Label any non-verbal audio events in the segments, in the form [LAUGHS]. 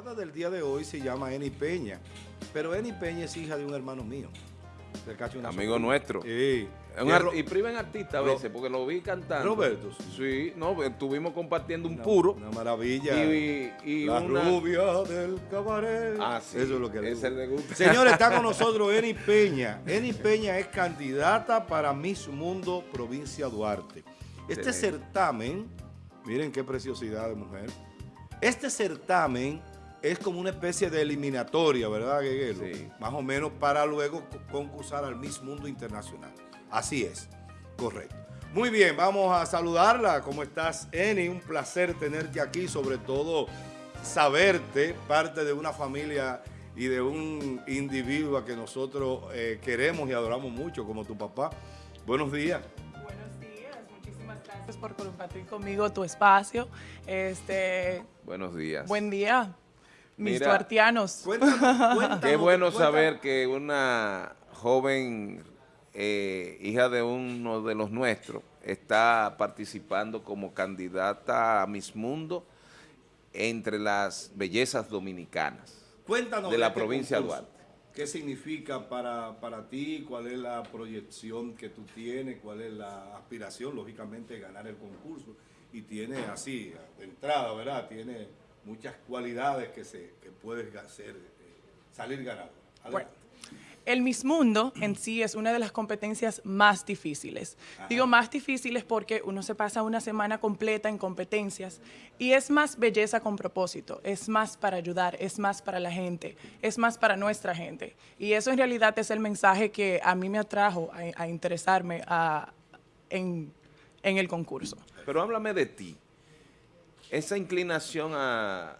invitada del día de hoy se llama Eni Peña, pero Eni Peña es hija de un hermano mío. Amigo nuestro. Sí. y priven artista a veces, porque lo vi cantando. Roberto. Sí, no, estuvimos compartiendo un puro. Una maravilla. Y, la rubia del cabaret. Ah, sí. Eso es lo que le gusta. gusta. Señores, está con [LAUGHS] nosotros Eni Peña. Eni Peña es candidata para Miss Mundo Provincia Duarte. Este certamen, miren qué preciosidad de mujer. Este certamen es como una especie de eliminatoria, ¿verdad, Gueguelo? Sí. Más o menos para luego concursar al Miss Mundo Internacional. Así es, correcto. Muy bien, vamos a saludarla. ¿Cómo estás, Eni? Un placer tenerte aquí, sobre todo saberte, parte de una familia y de un individuo que nosotros eh, queremos y adoramos mucho, como tu papá. Buenos días. Buenos días, muchísimas gracias por compartir conmigo tu espacio. Este, Buenos días. Buen día mis tuartianos. Qué bueno saber que una joven eh, hija de uno de los nuestros está participando como candidata a Miss Mundo entre las bellezas dominicanas Cuéntanos de la este provincia de Duarte. ¿Qué significa para, para ti? ¿Cuál es la proyección que tú tienes? ¿Cuál es la aspiración? Lógicamente, ganar el concurso. Y tiene así, de entrada, ¿verdad? Tiene muchas cualidades que, se, que puedes hacer, eh, salir ganador. Bueno, el Miss Mundo en sí es una de las competencias más difíciles. Digo más difíciles porque uno se pasa una semana completa en competencias y es más belleza con propósito, es más para ayudar, es más para la gente, es más para nuestra gente. Y eso en realidad es el mensaje que a mí me atrajo a, interesarme en, en el concurso. Pero háblame de ti esa inclinación a,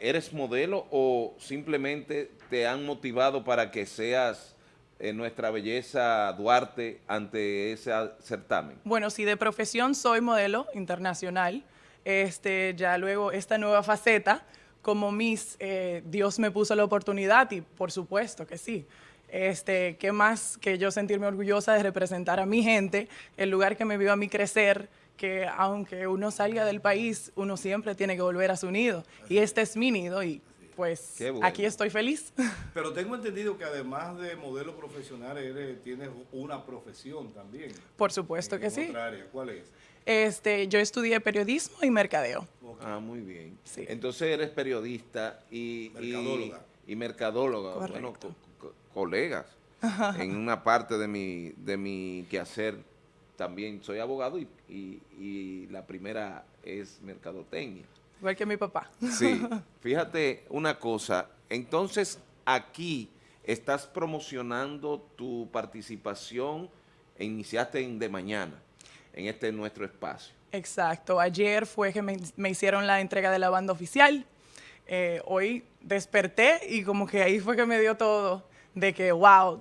¿Eres modelo o simplemente te han motivado para que seas eh, nuestra belleza Duarte ante ese certamen? Bueno, sí, de profesión soy modelo internacional. Este, ya luego esta nueva faceta, como Miss, eh, Dios me puso la oportunidad y por supuesto que sí. Este, ¿Qué más que yo sentirme orgullosa de representar a mi gente, el lugar que me vio a mí crecer, que aunque uno salga del país, uno siempre tiene que volver a su nido. Y este es mi nido y pues aquí estoy feliz. [LAUGHS] Pero tengo entendido que además de modelo profesional, eres, tienes una profesión también. Por supuesto que sí. Área. ¿Cuál es? Este, yo estudié periodismo y mercadeo. Ah, muy bien. Entonces eres periodista y... Mercadóloga. Y, mercadóloga. Bueno, colegas. En una parte de mi, de mi quehacer también soy abogado y, la primera es mercadotecnia. Igual que mi papá. Sí, [LAUGHS] fíjate una cosa, entonces aquí estás promocionando tu participación e iniciaste en de mañana, en este nuestro espacio. Exacto, ayer fue que me, hicieron la entrega de la banda oficial, eh, hoy desperté y como que ahí fue que me dio todo de que, wow,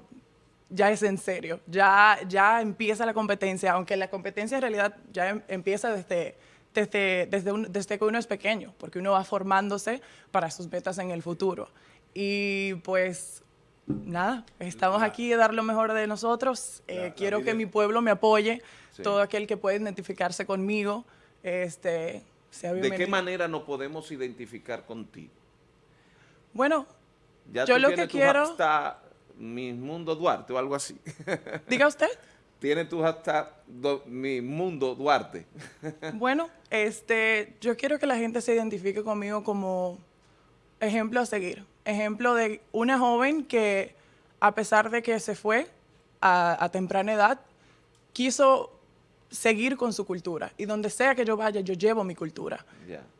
ya es en serio, ya, ya empieza la competencia, aunque la competencia en realidad ya em, empieza desde, desde, desde, desde que uno es pequeño, porque uno va formándose para sus metas en el futuro. Y pues nada, estamos aquí a dar lo mejor de nosotros. Eh, quiero que mi pueblo me apoye, todo aquel que pueda identificarse conmigo, este, sea. ¿De qué manera nos podemos identificar contigo? Bueno, yo lo que quiero... Mi Mundo Duarte o algo así. [LAUGHS] Diga usted. Tiene tu hashtag Mi Mundo Duarte. [LAUGHS] bueno, este, yo quiero que la gente se identifique conmigo como ejemplo a seguir. Ejemplo de una joven que, a pesar de que se fue a, temprana edad, quiso seguir con su cultura. Y donde sea que yo vaya, yo llevo mi cultura.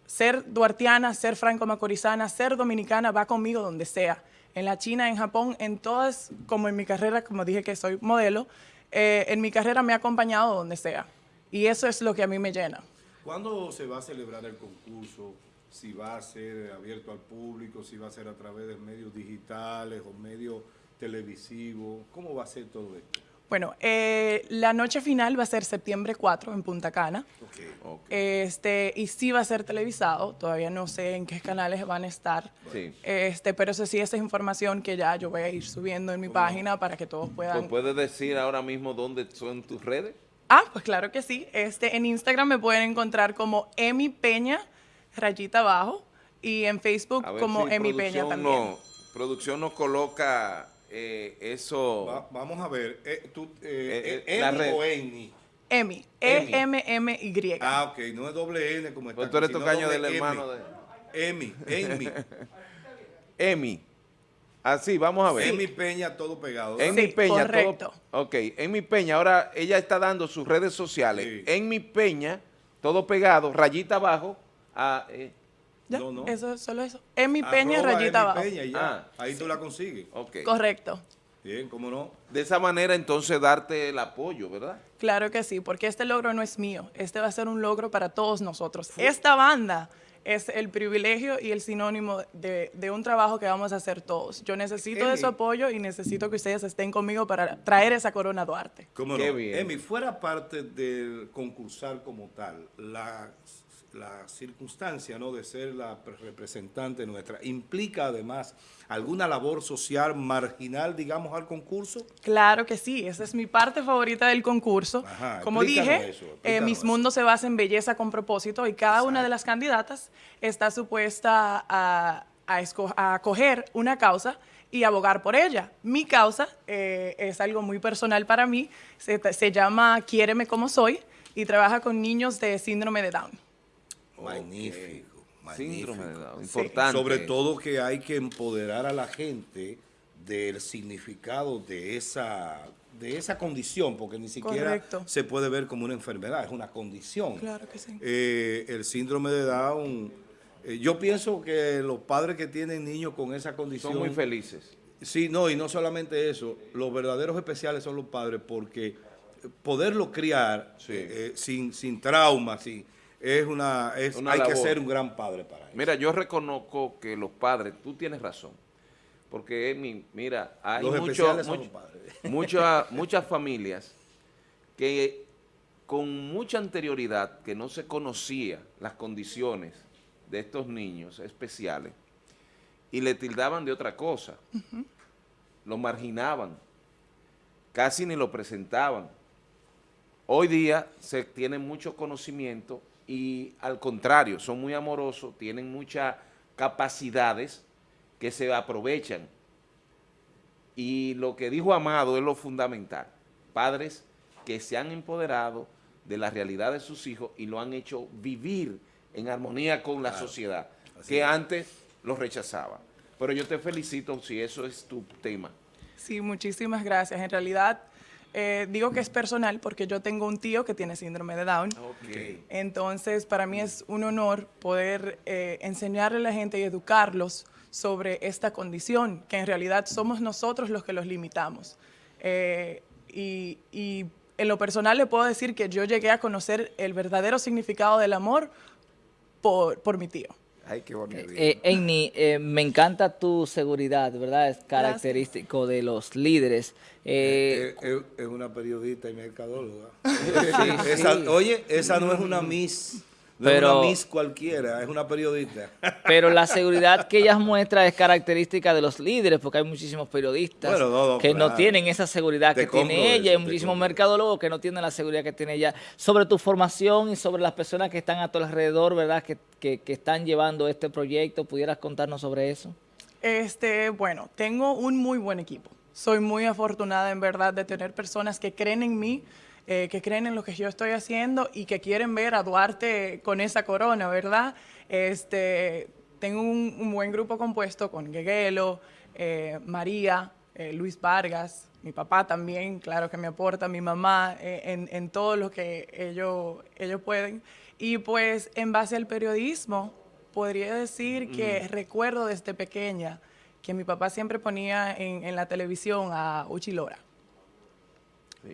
Ser duartiana, ser franco-macorizana, ser dominicana va conmigo donde sea en la China, en Japón, en todas, como en mi carrera, como dije que soy modelo, eh, en mi carrera me ha acompañado donde sea. Y eso es lo que a mí me llena. ¿Cuándo se va a celebrar el concurso? Si va a ser abierto al público, si va a ser a través de medios digitales o medios televisivos. ¿Cómo va a ser todo esto? Bueno, eh, la noche final va a ser septiembre 4 en Punta Cana. Este, y sí va a ser televisado, todavía no sé en qué canales van a estar. Este, pero eso sí, esa es información que ya yo voy a ir subiendo en mi página para que todos puedan... ¿Puedes decir ahora mismo dónde son tus redes? Ah, pues claro que sí. Este, en Instagram me pueden encontrar como Emi Peña, rayita abajo. y en Facebook como Emi Peña también. No, producción nos coloca eh, eso... vamos a ver, eh, tú, eh, Emi o Emi. Emi, E-M-M-Y. Ah, ok, no es doble N como está. Pues tú eres tocaño del hermano de... Emi, Emi. [LAUGHS] Emi. Así, vamos a ver. Emi Peña, todo pegado. En mi Peña, correcto. todo. Ok, en mi Peña, ahora ella está dando sus redes sociales. En mi Peña, todo pegado, rayita abajo. A, eh. Ya, no, no. eso, solo eso. En mi Peña, rayita abajo. Peña, ya. Ah, Ahí tú la consigues. Okay. Correcto. Bien, ¿cómo no? De esa manera, entonces, darte el apoyo, ¿verdad? Claro que sí, porque este logro no es mío. Este va a ser un logro para todos nosotros. Esta banda es el privilegio y el sinónimo de, un trabajo que vamos a hacer todos. Yo necesito de su apoyo y necesito que ustedes estén conmigo para traer esa corona a Duarte. ¿Cómo Qué Bien. Emi, fuera parte del concursar como tal, la la circunstancia ¿no? de ser la representante nuestra implica además alguna labor social marginal, digamos, al concurso? Claro que sí, esa es mi parte favorita del concurso. Como dije, eh, Mis Mundos se basa en belleza con propósito y cada una de las candidatas está supuesta a, a, acoger una causa y abogar por ella. Mi causa eh, es algo muy personal para mí, se, se llama Quiéreme como soy y trabaja con niños de síndrome de Down. Magnífico, Síndrome importante. Sobre todo que hay que empoderar a la gente del significado de esa de esa condición, porque ni siquiera se puede ver como una enfermedad, es una condición. Claro que sí. Eh, el síndrome de Down, eh, yo pienso que los padres que tienen niños con esa condición... Son muy felices. Sí, no, y no solamente eso, los verdaderos especiales son los padres porque poderlo criar eh, sin, sin trauma, sin es una, es, hay que ser un gran padre para eso. Mira, yo reconozco que los padres, tú tienes razón, porque mira, hay [LAUGHS] muchas, muchas familias que con mucha anterioridad, que no se conocía las condiciones de estos niños especiales, y le tildaban de otra cosa, lo marginaban, casi ni lo presentaban. Hoy día se tiene mucho conocimiento y al contrario, son muy amorosos, tienen muchas capacidades que se aprovechan. Y lo que dijo Amado es lo fundamental. Padres que se han empoderado de la realidad de sus hijos y lo han hecho vivir en armonía con la sociedad, que antes los rechazaba. Pero yo te felicito si eso es tu tema. Sí, muchísimas gracias. En realidad eh, digo que es personal porque yo tengo un tío que tiene síndrome de Down. Entonces, para mí es un honor poder eh, enseñarle a la gente y educarlos sobre esta condición, que en realidad somos nosotros los que los limitamos. Eh, y, en lo personal le puedo decir que yo llegué a conocer el verdadero significado del amor por mi tío. Ay, qué bonito. Eh, eh, eh, me encanta tu seguridad, ¿verdad? Es característico de los líderes. Eh, es, una periodista y mercadóloga. [LAUGHS] Oye, esa no es una Miss no pero, es una Miss cualquiera, es una periodista. [LAUGHS] Pero la seguridad que ella muestra es característica de los líderes, porque hay muchísimos periodistas que no tienen esa seguridad que tiene ella, hay muchísimos mercadólogos que no tienen la seguridad que tiene ella. Sobre tu formación y sobre las personas que están a tu alrededor, ¿verdad? Que, que, que están llevando este proyecto, ¿pudieras contarnos sobre eso? Este, bueno, tengo un muy buen equipo. Soy muy afortunada en verdad de tener personas que creen en mí, eh, que creen en lo que yo estoy haciendo y que quieren ver a Duarte con esa corona, ¿verdad? Este, tengo un, buen grupo compuesto con Gueguelo, eh, María, eh, Luis Vargas, mi papá también, claro que me aporta, mi mamá, en, todo lo que ellos, ellos pueden. Y pues en base al periodismo, podría decir que recuerdo desde pequeña que mi papá siempre ponía en, en la televisión a Uchilora.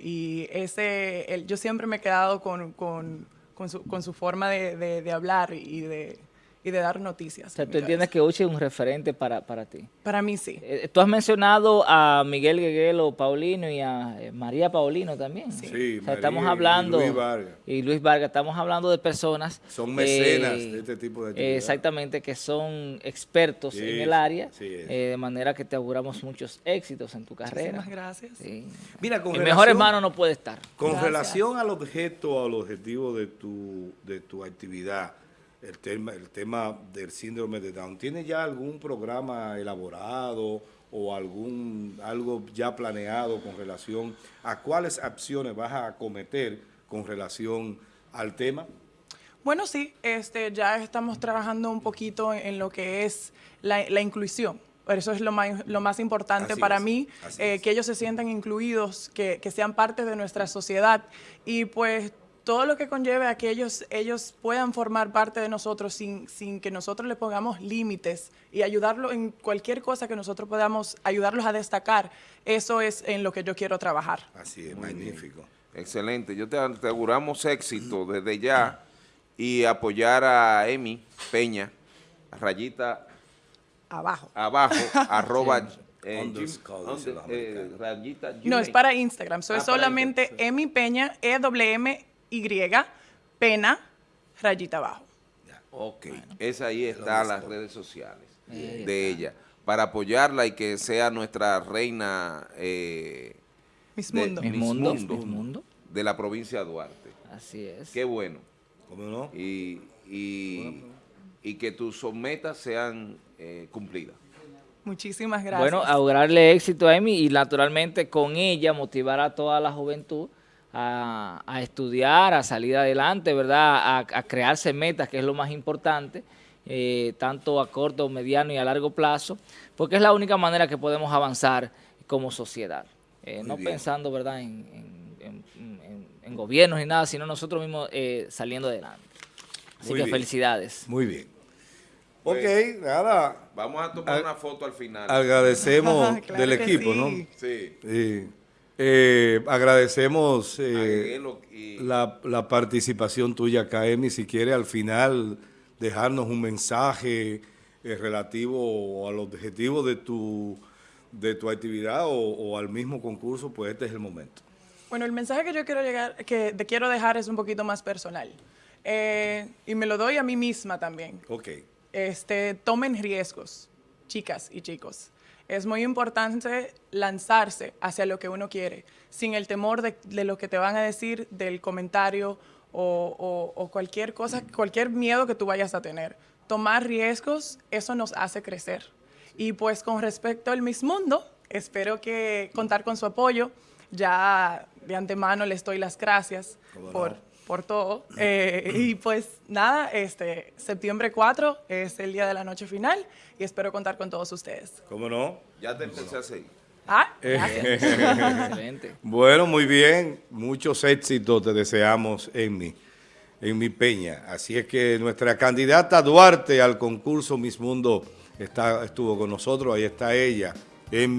Y ese, yo siempre me he quedado con, con, con, su, con su, forma de, de, de hablar y de, y de dar noticias. O sea, tú entiendes que Uchi es un referente para, para ti. Para mí sí. Eh, tú has mencionado a Miguel Gueguelo Paulino y a eh, María Paulino también. Sí, o sea, estamos hablando, y Luis Vargas. Y Luis Vargas, estamos hablando de personas. Son mecenas de este tipo de actividades. Exactamente, que son expertos en el área, eh, de manera que te auguramos muchos éxitos en tu carrera. Muchísimas gracias. Mira, con el mejor hermano no puede estar. Con relación al objeto, al objetivo de tu, de tu actividad, el tema, el tema del síndrome de Down. ¿Tiene ya algún programa elaborado o algún algo ya planeado con relación a cuáles acciones vas a acometer con relación al tema? Bueno, sí, este, ya estamos trabajando un poquito en, lo que es la, la inclusión. Eso es lo más, lo más importante para mí, eh, que ellos se sientan incluidos, que, que, sean parte de nuestra sociedad. Y pues todo lo que conlleve a que ellos, ellos puedan formar parte de nosotros sin, sin que nosotros le pongamos límites y ayudarlo en cualquier cosa que nosotros podamos ayudarlos a destacar, eso es en lo que yo quiero trabajar. Así es, magnífico. Excelente, yo te aseguramos éxito desde ya y apoyar a Emi Peña, rayita abajo, abajo, [LAUGHS] arroba eh, eh, no, es para Instagram. Eso es ah, solamente Emi Peña, E W y, pena, rayita abajo. Ok, esa ahí está las redes sociales de ella, para apoyarla y que sea nuestra reina eh, Mis Mundo. Mundo, de la provincia de Duarte. Así es. Qué bueno. ¿Cómo no? Y, y, que tus metas sean eh, cumplidas. Muchísimas gracias. Bueno, augurarle éxito a Amy y naturalmente con ella motivar a toda la juventud a, estudiar, a salir adelante, ¿verdad? A, crearse metas, que es lo más importante, eh, tanto a corto, mediano y a largo plazo, porque es la única manera que podemos avanzar como sociedad. Eh, no pensando, ¿verdad?, en, gobiernos ni nada, sino nosotros mismos eh, saliendo adelante. Así que felicidades. Muy bien. Ok, pues, nada. Vamos a tomar una foto al final. Agradecemos [LAUGHS] del equipo, ¿no? Sí. sí. Eh, agradecemos eh, la, participación tuya acá, Emi. Si quiere al final dejarnos un mensaje eh, relativo al objetivo de tu, de tu actividad o, al mismo concurso, pues este es el momento. Bueno, el mensaje que yo quiero, llegar, que te quiero dejar es un poquito más personal. y me lo doy a mí misma también. Ok. Este, tomen riesgos, chicas y chicos. Es muy importante lanzarse hacia lo que uno quiere, sin el temor de, lo que te van a decir, del comentario o, cualquier cosa, cualquier miedo que tú vayas a tener. Tomar riesgos, eso nos hace crecer. Y pues con respecto al Miss Mundo, espero que contar con su apoyo. Ya de antemano les doy las gracias por por todo. Eh, y pues nada, este septiembre 4 es el día de la noche final y espero contar con todos ustedes. ¿Cómo no? Ya te empecé a seguir. Ah, [LAUGHS] Excelente. Bueno, muy bien. Muchos éxitos te deseamos en mi, en mi peña. Así es que nuestra candidata Duarte al concurso Miss Mundo está, estuvo con nosotros. Ahí está ella.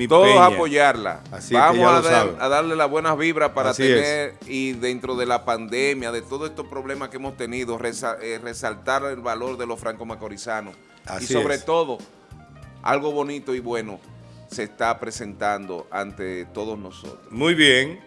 Todos apoyarla. Vamos a, darle las buenas vibras para tener, y dentro de la pandemia, de todos estos problemas que hemos tenido, eh, resaltar el valor de los franco-macorizanos. Y sobre todo, algo bonito y bueno se está presentando ante todos nosotros. Muy bien.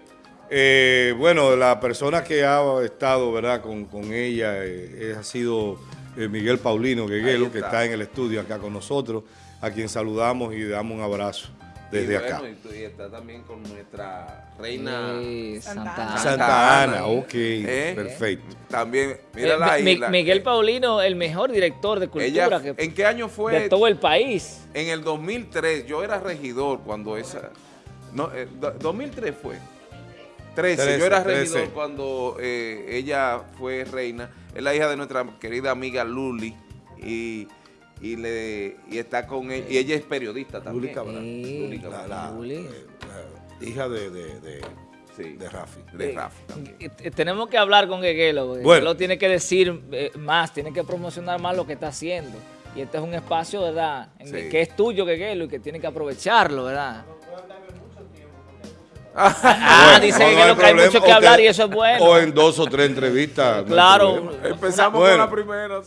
Eh, bueno, la persona que ha estado verdad con, ella eh, ha sido Miguel Paulino Gueguelo, que está en el estudio acá con nosotros, a quien saludamos y damos un abrazo desde acá. Y, está también con nuestra reina Santa, Ana. ok, ¿Eh? perfecto. También, mira eh, Miguel Paulino, el mejor director de cultura ¿En qué año fue? De todo el país. En el 2003, yo era regidor cuando esa... No, 2003 eh, fue. 13, yo era regidor cuando ella fue reina. Es la hija de nuestra querida amiga Luli y y le y está con él, y ella es periodista también. Luli Cabral. La, hija de, de, de, de Rafi. De Rafi Tenemos que hablar con Gueguelo. Bueno. tiene que decir eh, más, tiene que promocionar más lo que está haciendo. Y este es un espacio, ¿verdad? que es tuyo, Gueguelo, y que tiene que aprovecharlo, ¿verdad? [LAUGHS] Ah, dice que, que hay mucho que hablar y eso es bueno. O en dos o tres entrevistas. Claro. Empezamos con la primera.